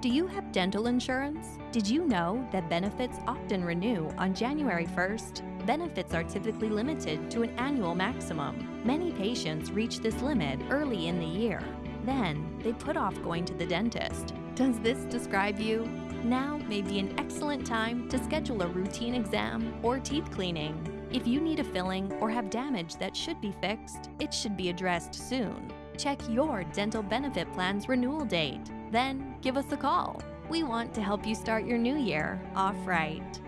Do you have dental insurance? Did you know that benefits often renew on January 1st? Benefits are typically limited to an annual maximum. Many patients reach this limit early in the year. Then, they put off going to the dentist. Does this describe you? Now may be an excellent time to schedule a routine exam or teeth cleaning. If you need a filling or have damage that should be fixed, it should be addressed soon. Check your dental benefit plan's renewal date. Then give us a call. We want to help you start your new year off right.